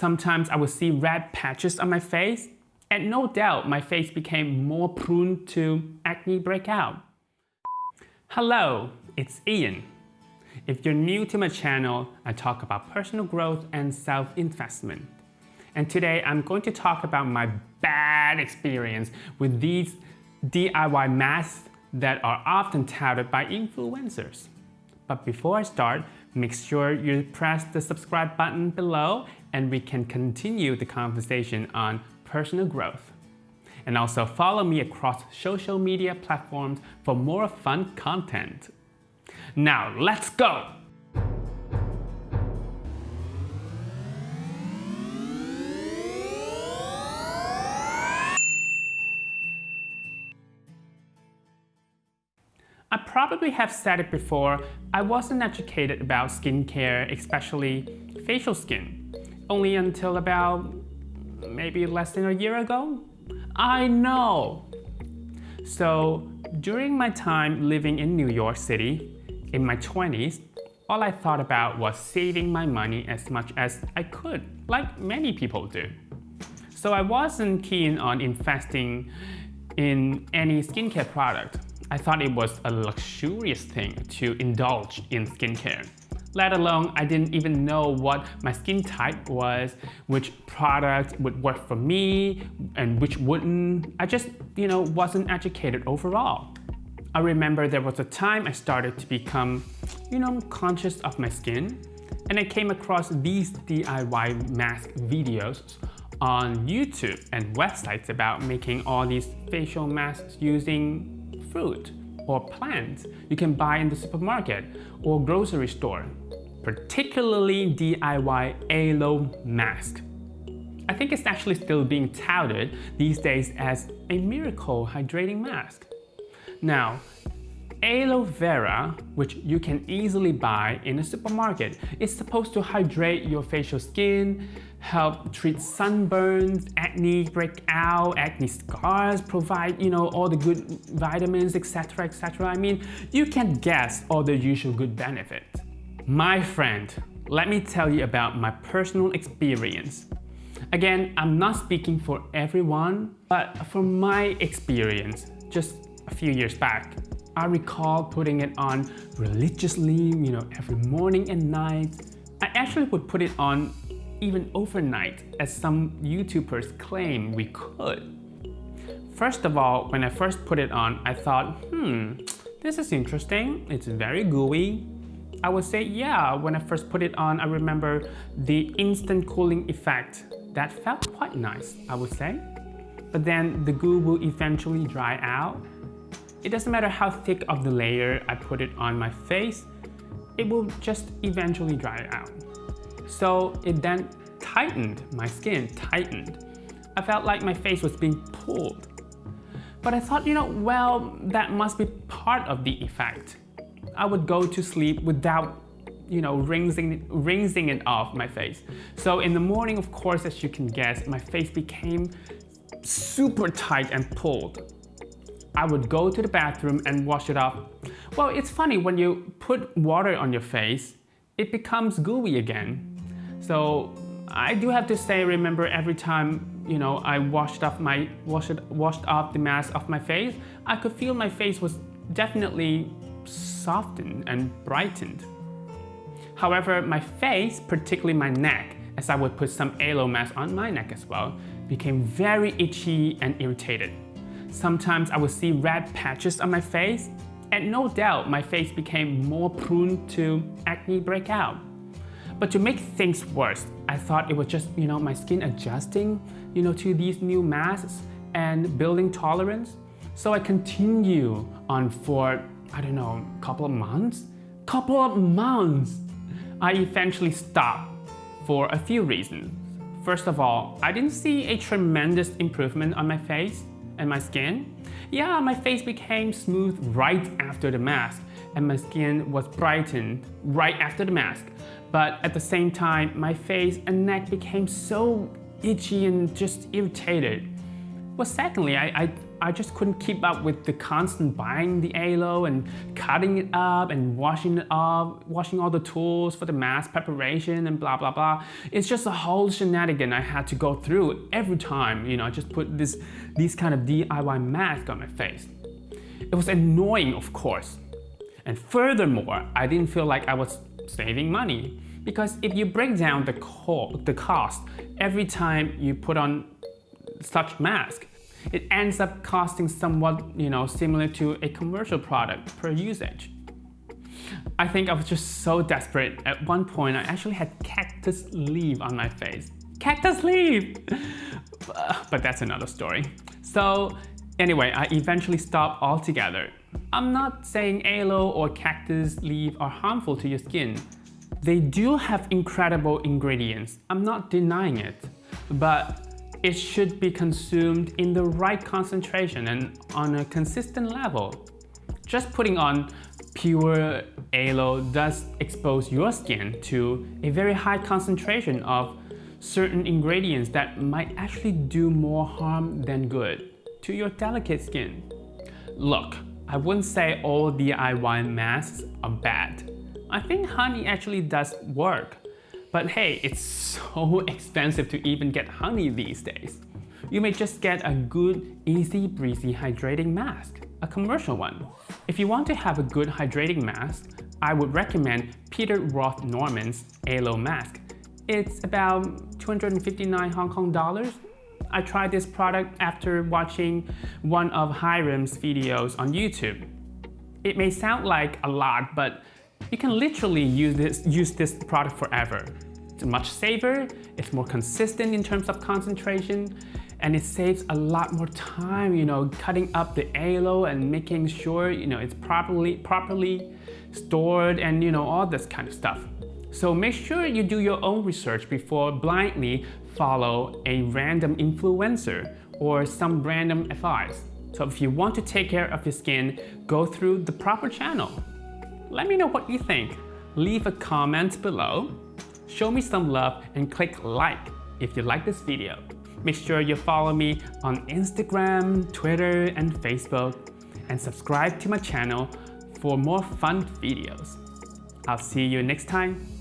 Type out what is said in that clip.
Sometimes I would see red patches on my face, and no doubt my face became more prone to acne breakout. Hello, it's Ian. If you're new to my channel, I talk about personal growth and self-investment. And today I'm going to talk about my bad experience with these DIY masks that are often touted by influencers. But before I start, make sure you press the subscribe button below and we can continue the conversation on personal growth. And also follow me across social media platforms for more fun content. Now let's go! Probably have said it before, I wasn't educated about skincare, especially facial skin, only until about maybe less than a year ago. I know! So during my time living in New York City, in my 20s, all I thought about was saving my money as much as I could, like many people do. So I wasn't keen on investing in any skincare product. I thought it was a luxurious thing to indulge in skincare. Let alone, I didn't even know what my skin type was, which product would work for me, and which wouldn't. I just, you know, wasn't educated overall. I remember there was a time I started to become, you know, conscious of my skin, and I came across these DIY mask videos on YouTube and websites about making all these facial masks using fruit or plants you can buy in the supermarket or grocery store, particularly DIY aloe mask. I think it's actually still being touted these days as a miracle hydrating mask. Now, aloe vera, which you can easily buy in a supermarket, is supposed to hydrate your facial skin, help treat sunburns, acne breakout, acne scars, provide, you know, all the good vitamins, etc, etc. I mean, you can guess all the usual good benefits. My friend, let me tell you about my personal experience. Again, I'm not speaking for everyone, but from my experience, just a few years back, I recall putting it on religiously, you know, every morning and night. I actually would put it on even overnight, as some YouTubers claim we could. First of all, when I first put it on, I thought, hmm, this is interesting. It's very gooey. I would say, yeah, when I first put it on, I remember the instant cooling effect. That felt quite nice, I would say. But then the goo will eventually dry out it doesn't matter how thick of the layer I put it on my face, it will just eventually dry out. So it then tightened, my skin tightened. I felt like my face was being pulled. But I thought, you know, well, that must be part of the effect. I would go to sleep without, you know, rinsing, rinsing it off my face. So in the morning, of course, as you can guess, my face became super tight and pulled. I would go to the bathroom and wash it off. Well, it's funny, when you put water on your face, it becomes gooey again. So I do have to say, remember every time you know, I washed off my washed washed off the mask off my face, I could feel my face was definitely softened and brightened. However, my face, particularly my neck, as I would put some aloe mask on my neck as well, became very itchy and irritated. Sometimes I would see red patches on my face, and no doubt my face became more prone to acne breakout. But to make things worse, I thought it was just, you know, my skin adjusting, you know, to these new masks and building tolerance. So I continue on for, I don't know, a couple of months? Couple of months! I eventually stopped for a few reasons. First of all, I didn't see a tremendous improvement on my face and my skin? Yeah, my face became smooth right after the mask and my skin was brightened right after the mask. But at the same time, my face and neck became so itchy and just irritated. Well, secondly, I, I I just couldn't keep up with the constant buying the aloe and cutting it up and washing it up, washing all the tools for the mask preparation and blah, blah, blah. It's just a whole shenanigan I had to go through every time, you know, I just put this, these kind of DIY mask on my face. It was annoying, of course. And furthermore, I didn't feel like I was saving money because if you break down the, co the cost every time you put on such mask, it ends up costing somewhat you know, similar to a commercial product per usage. I think I was just so desperate. At one point, I actually had cactus leaf on my face. Cactus leaf! but that's another story. So anyway, I eventually stopped altogether. I'm not saying aloe or cactus leaf are harmful to your skin. They do have incredible ingredients. I'm not denying it. But it should be consumed in the right concentration and on a consistent level. Just putting on pure aloe does expose your skin to a very high concentration of certain ingredients that might actually do more harm than good to your delicate skin. Look, I wouldn't say all DIY masks are bad. I think honey actually does work. But hey, it's so expensive to even get honey these days. You may just get a good, easy breezy hydrating mask, a commercial one. If you want to have a good hydrating mask, I would recommend Peter Roth Norman's Aloe Mask. It's about 259 Hong Kong dollars. I tried this product after watching one of Hyram's videos on YouTube. It may sound like a lot, but you can literally use this, use this product forever. It's much safer, it's more consistent in terms of concentration, and it saves a lot more time, you know, cutting up the aloe and making sure, you know, it's properly, properly stored and, you know, all this kind of stuff. So make sure you do your own research before blindly follow a random influencer or some random advice. So if you want to take care of your skin, go through the proper channel. Let me know what you think. Leave a comment below. Show me some love and click like if you like this video. Make sure you follow me on Instagram, Twitter, and Facebook, and subscribe to my channel for more fun videos. I'll see you next time.